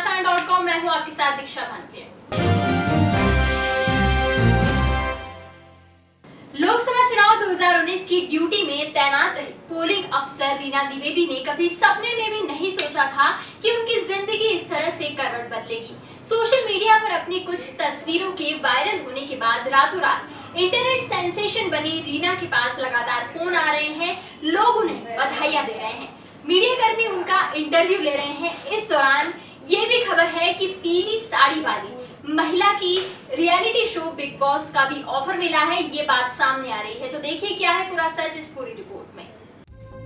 Dot com मैं हूँ आपके साथ दीक्षा भानप्रिया। लोकसभा चुनाव 2019 की ड्यूटी में तैनात रही पोलिंग अफसर रीना द्विवेदी ने कभी सपने में भी नहीं सोचा था कि उनकी ज़िंदगी इस तरह से करवट बदलेगी। सोशल मीडिया पर अपनी कुछ तस्वीरों के वायरल होने के बाद रातों रात इंटरनेट सेंसेशन बनी रीना के पास लगातार फ़ोन आ रहे हैं, लोग उन्हें बधाइयाँ दे रहे हैं। मीडिया कर्मी उनका इंटरव्यू ले रहे हैं इस दौरान ये भी खबर है कि पीली साड़ी वाली महिला की रियलिटी शो बिग बॉस का भी ऑफ़र मिला है, ये बात सामने आ रही है। तो देखिए क्या है पूरा सच इस पूरी रिपोर्ट में।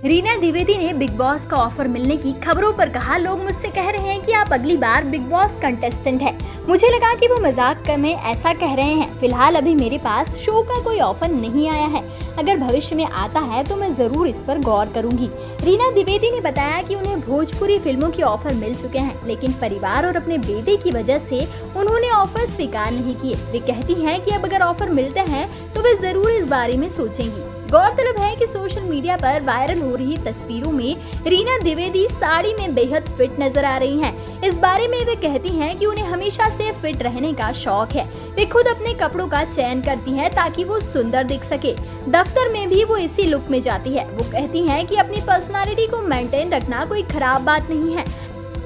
रीना द्विवेदी ने बिग बॉस का ऑफ़र मिलने की खबरों पर कहा, लोग मुझसे कह रहे हैं कि आप अगली बार बिग बॉस कंटेस्टेंट है। मुझे लगा कि वो मज़ाक कर में ऐसा कह रहे हैं। फ़िलहाल अभी मेरे पास शो का कोई ऑफ़र नहीं आया है। अगर भविष्य में आता है तो मैं ज़रूर इस पर गौर करूँगी। रीना द्विवेदी ने बताया कि उन्हें भोजपुरी फ़िल्मों के ऑफ़र मिल चुके हैं, लेकिन परिवार और अपने बेटे की वजह से उन्होंने ऑफ़र स्वीकार नहीं किए। वे कहती हैं कि अब अगर ऑफ़र मिलते हैं तो वे ज़रूर इस बारे में सोचेंगी। गौरतलब है कि सोशल मीडिया पर वायरल हो रही तस्वीरों में रीना द्विवेदी साड़ी में बेहद फिट नज़र आ रही हैं। इस बारे में वे कहती हैं कि उन्हें हमेशा से फिट रहने का शौक है। वे खुद अपने कपड़ों का चयन करती हैं ताकि वो सुंदर दिख सके। दफ्तर में भी वो इसी लुक में जाती है। वो कहती हैं कि अपनी पर्सनालिटी को मेंटेन रखना कोई खराब बात नहीं है।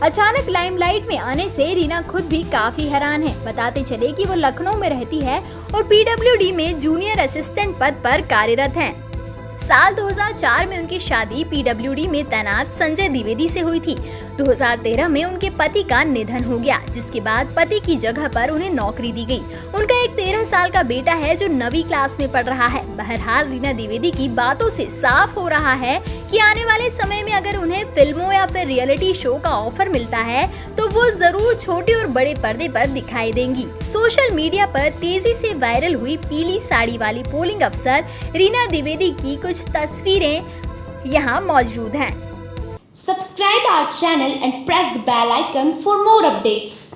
अचानक लाइमलाइट में आने से रीना खुद भी काफ़ी हैरान है। बताते चले कि वो लखनऊ में रहती है और पीडब्ल्यूडी में जूनियर असिस्टेंट पद पर कार्यरत हैं। साल 2004 में उनकी शादी पीडब्ल्यूडी में तैनात संजय द्विवेदी से हुई थी। 2013 में उनके पति का निधन हो गया, जिसके बाद पति की जगह पर उन्हें नौकरी दी गई। उनका एक तेरह साल का बेटा है जो नवी क्लास में पढ़ रहा है। बहरहाल, रीना द्विवेदी की बातों से साफ़ हो रहा है कि आने वाले समय में अगर उन्हें फ़िल्मों या फिर रियलिटी शो का ऑफ़र मिलता है तो वो ज़रूर छोटे और बड़े पर्दे पर दिखाई देंगी। सोशल मीडिया पर तेज़ी से वायरल हुई पीली साड़ी वाली पोलिंग अफसर रीना द्विवेदी की कुछ तस्वीरें यहाँ मौजूद हैं। Subscribe our channel and press the bell icon for more updates